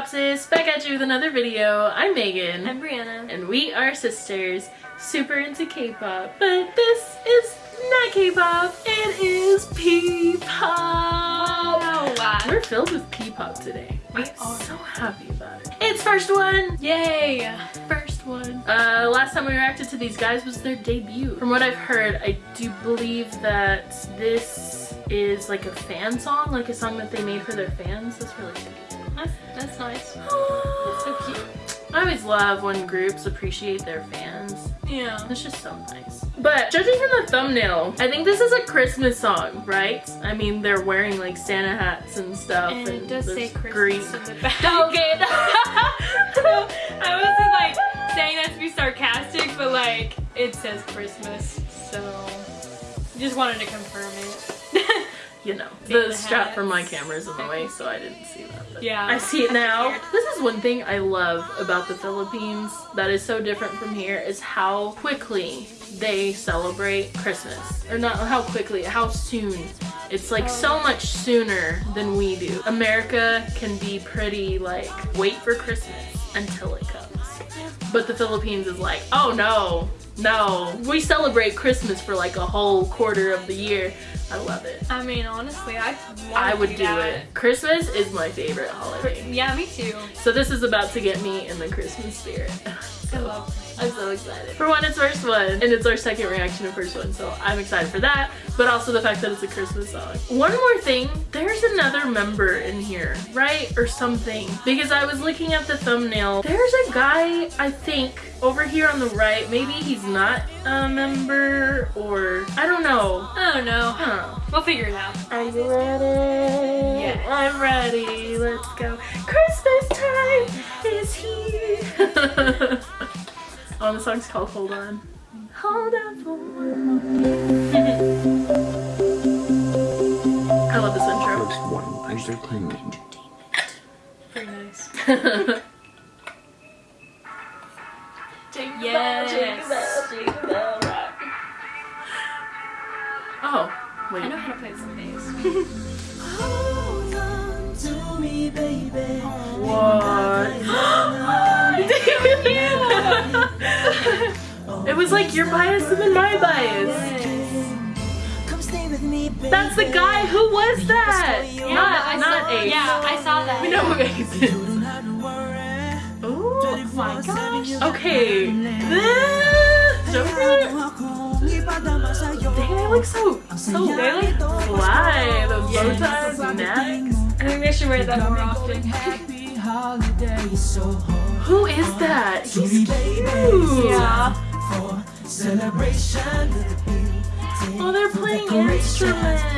Back at you with another video. I'm Megan. I'm Brianna. And we are sisters, super into K-pop. But this is not K-pop, it is P-pop. Wow. We're filled with P-pop today. We I'm are. so happy about it. It's first one! Yay! First one. Uh, last time we reacted to these guys was their debut. From what I've heard, I do believe that this is like a fan song, like a song that they made for their fans. That's really cute. That's, that's nice. That's so cute. I always love when groups appreciate their fans. Yeah. It's just so nice. But judging from the thumbnail, I think this is a Christmas song, right? I mean, they're wearing like Santa hats and stuff. And it does say Christmas green- in the back. Okay. no, I wasn't like saying that to be sarcastic, but like it says Christmas, so just wanted to confirm it. You know, Santa the strap for my camera is in the way, so I didn't see that. Yeah. I see it now. This is one thing I love about the Philippines that is so different from here is how quickly they celebrate Christmas. Or not how quickly, how soon. It's like so oh. much sooner than we do. America can be pretty like, wait for Christmas until it comes. But the Philippines is like, oh no, no. We celebrate Christmas for like a whole quarter of the year. I love it. I mean, honestly, I I would do that. it. Christmas is my favorite holiday. Yeah, me too. So this is about to get me in the Christmas spirit. I love. I'm so excited. For one, it's first one, and it's our second reaction to first one, so I'm excited for that, but also the fact that it's a Christmas song. One more thing, there's another member in here, right? Or something. Because I was looking at the thumbnail, there's a guy, I think, over here on the right. Maybe he's not a member, or I don't know. I don't know. Huh. We'll figure it out. Are you ready? Yes. I'm ready. Let's go. Christmas time is here. oh, the song's called Hold On. Hold on for one moment. I love this intro. First one, entertainment. Pretty nice. Jingle Yes. bell, jingle bell, jingle bell rock. Oh, wait. I know how to play some bass. What? it was like your bias and then my bias. That's the guy. Who was that? Yeah, not I not saw, Ace. Yeah, I saw that. We know who Ace is. Ooh, my gosh. Okay. Joker. Dang, they look so so They look fly. Those bow Yes. ties, necks. I think they should wear that more often. Who is that? He's cute. Yeah. Oh, they're playing instruments. Are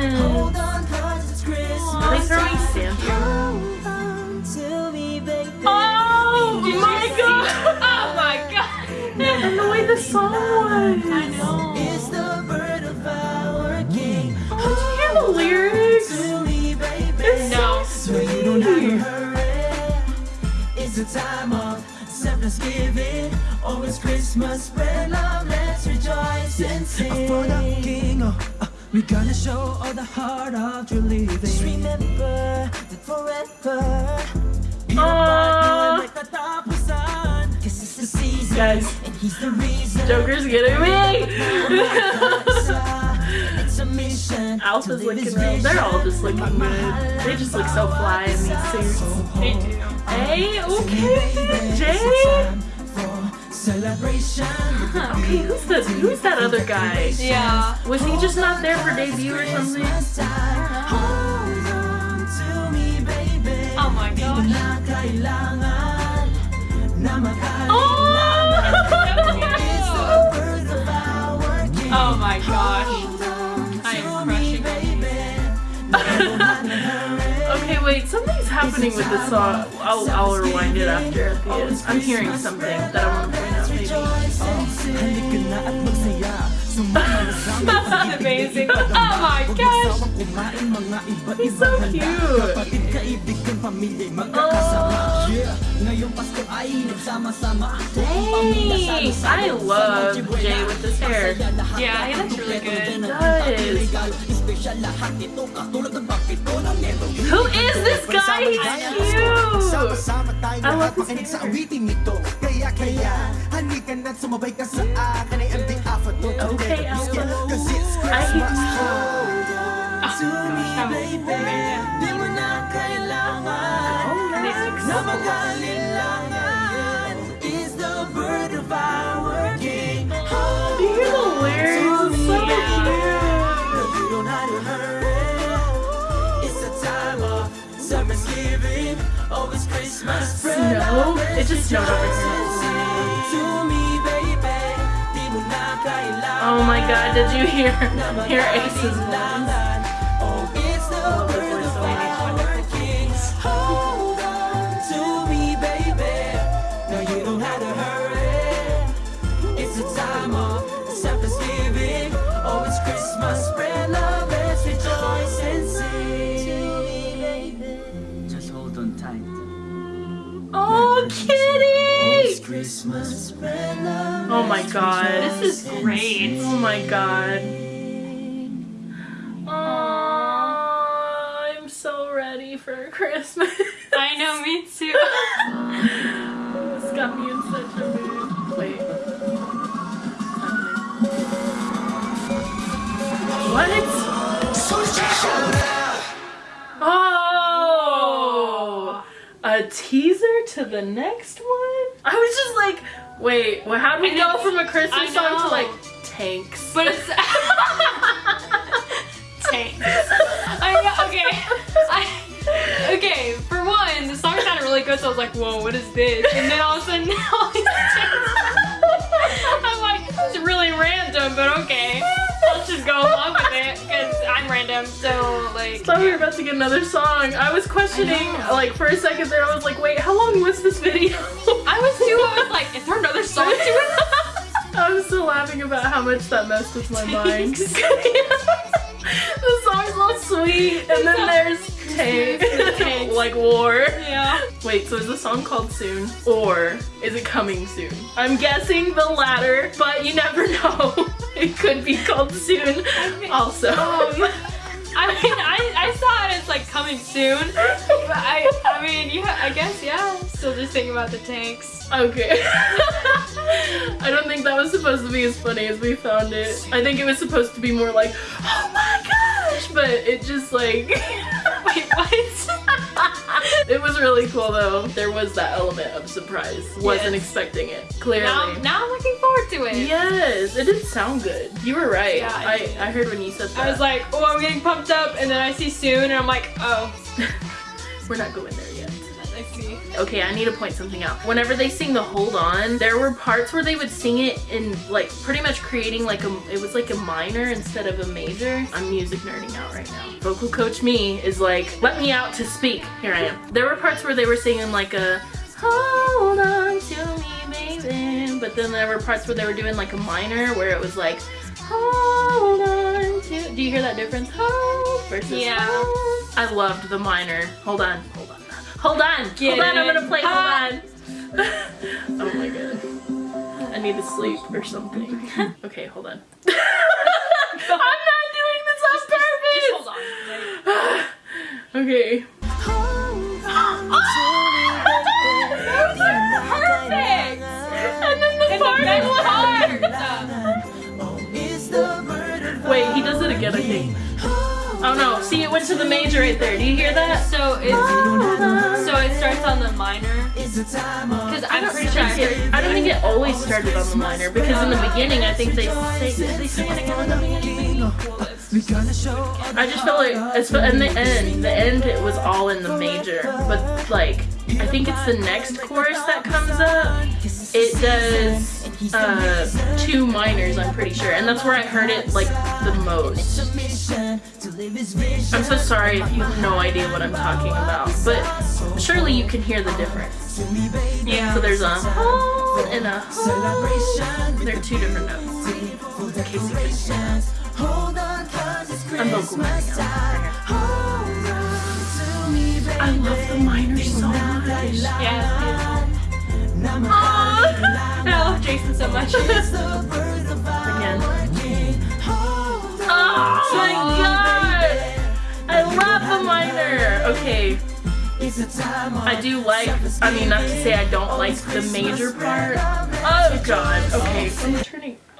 oh, they throwing Santa? Oh, oh my god! Oh my god. And the way the song was. I know. Oh, Did you hear the lyrics? It's No. so sweet. It's the time of selfless giving. Always Christmas, spread love, let's rejoice and sing. For the King, oh, uh, we gonna show all the heart of true living. Just remember that forever. You Aw. like the top of sun. This is the season, Guys, and he's the reason. Joker's getting me. it's. Alpha's looking his real. They're all just looking good. They just look so fly in these suits. They do. Hey, okay, Jay. Celebration. Okay, who's the who's that other guy? Yeah. Was he just not there for debut or something? Hold on to me, baby. Oh my gosh. Na kailangan na Oh! birth of our king. Oh my gosh. I am crushing. Okay, wait, something's happening with this song. I'll, I'll rewind it after at the. I'm hearing something that I want to sa That's amazing. Oh my gosh. He's so cute. Dang, I love Jay with his hair. Yeah, he looks really good. Does. Who is this guy? He's cute. I love his hair. Sa awiting ito Kaya kaya Halika na't sumabay ka sa akin Ay empty after to Okay. Cause it's Christmas To me ah, baby Di mo na kailangan oh, Na mag-alilangan Is the bird of our king Oh, Do you the? It's so cute. you don't have to hurry. It's a time of summer's giving. Oh, Christmas. Snow? It just snowed overseas. To Oh my god, did you hear hear Ace's voice? Oh, Oh, Christmas. Spread love, let's rejoice and sing. To me, baby. Just hold on tight. Kitty! Christmas, spread love. My god. This is great. Oh my god. Aww, I'm so ready for Christmas. I know, me too. this got me in such a mood. Wait. What? Oh! A teaser to the next one? I was just like, wait, well, how do we go from a Christmas song to like tanks? But it's tanks. I know, okay. I, okay, for one, the song sounded really good, so I was like, whoa, what is this? And then all of a sudden, all these tanks. I'm like, it's really random, but okay. Let's just go along with it, because I'm random, so like. thought we were about to get another song. I was questioning, I like for a second there, I was like, wait, how long was this video? How much that messed with my mind. the song's all sweet, and then there's tank, like war. Yeah. Wait, so is the song called Soon, or is it coming soon? I'm guessing the latter, but you never know. It could be called Soon, also. Um, I mean, I, I saw it as like coming soon, but I, I mean, yeah, I guess, yeah. Still just thinking about the tanks. Okay. I don't think that was supposed to be as funny as we found it. I think it was supposed to be more like, oh my gosh, but it just like. Wait, what? it was really cool though. There was that element of surprise. Wasn't expecting it. Clearly. now, now I'm looking forward to it. Yes, it did sound good. You were right. Yeah, I I. I heard when you said that. I was like, oh, I'm getting pumped up, and then I see soon, and I'm like, oh, we're not going there yet. I see. Okay, I need to point something out. Whenever they sing the Hold On, there were parts where they would sing it in like pretty much creating like a it was like a minor instead of a major. I'm music nerding out right now. Vocal coach me is like, let me out to speak. Here I am. There were parts where they were singing like a hold on to me, baby. But then there were parts where they were doing like a minor where it was like hold on to do you hear that difference? Hold versus Yeah. hold. I loved the minor. Hold on, hold on. Hold on, Get hold on, I'm gonna play, Ha. hold on. oh my god. I need to sleep or something. Okay, hold on. I'm not doing this on purpose! Just hold on. Okay. Oh no, see it went to the major right there. Do you hear that? So it's ah. so it starts on the minor It's a time of because I I'm pretty sure I think heard it, I don't think it always started on the minor because in the beginning I think they say did they sing it again in the beginning. Gonna show I just felt like it's in the end. The end it was all in the major, but like I think it's the next chorus that comes up. It does uh, two minors, I'm pretty sure, and that's where I heard it like the most. submission to live his vision. I'm so sorry if you have no idea what I'm talking about, but surely you can hear the difference. Yeah. So there's a and a celebration. They're two different notes. Hold on, cause it's I'm vocal Christmas messing time. up. Hold on to me, baby. I love the minor so much. Yeah, I love Jason so much. Again. Oh my god! I love the minor. Okay, I do like. I mean, not to say I don't like the major part. Oh god. Okay.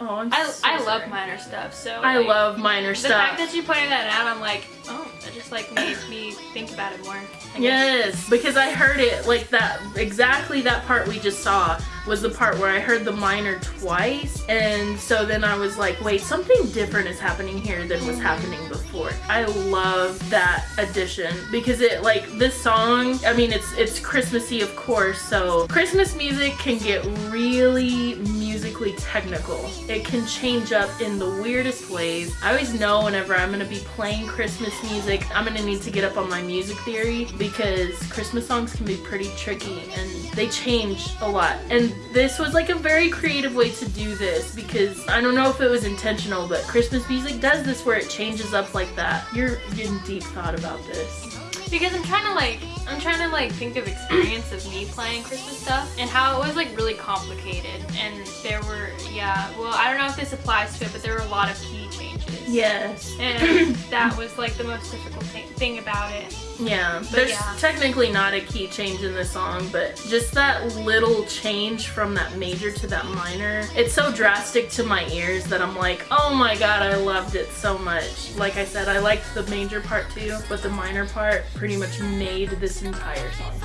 Oh, I'm I, so I love minor stuff, so I like, love minor the stuff. The fact that you pointed that out. I'm like, oh, that just like made me think about it more. Yes, because I heard it like that. Exactly that part we just saw was the part where I heard the minor twice, and so then I was like, wait, something different is happening here than was mm-hmm. happening before. I love that addition because it like this song. I mean, it's it's Christmassy, of course. So Christmas music can get really musically technical. It can change up in the weirdest ways. I always know whenever I'm gonna be playing Christmas music, I'm gonna need to get up on my music theory because Christmas songs can be pretty tricky and they change a lot. And this was like a very creative way to do this because I don't know if it was intentional, but Christmas music does this where it changes up like that. You're in deep thought about this. Because I'm trying to like, I'm trying to like think of experience of me playing Christmas stuff and how it was like really complicated. And there were, yeah, well, I don't know if this applies to it, but there were a lot of key changes. Yes. And that was like the most difficult thing, thing about it. Yeah, there's yeah. technically not a key change in the song, but just that little change from that major to that minor, it's so drastic to my ears that I'm like, oh my god, I loved it so much. Like I said, I liked the major part too, but the minor part pretty much made this entire song.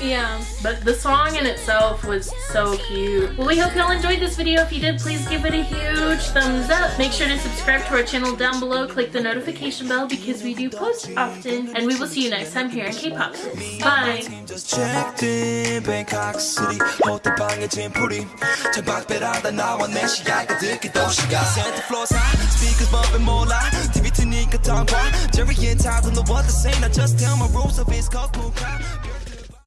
Yeah. But the song in itself was so cute. Well, we hope y'all enjoyed this video. If you did, please give it a huge thumbs up. Make sure to subscribe to our channel down below. Click the notification bell because we do post often. And we will see you next time here in K-Pop. Bye. Jerry and Todd just tell my rules of his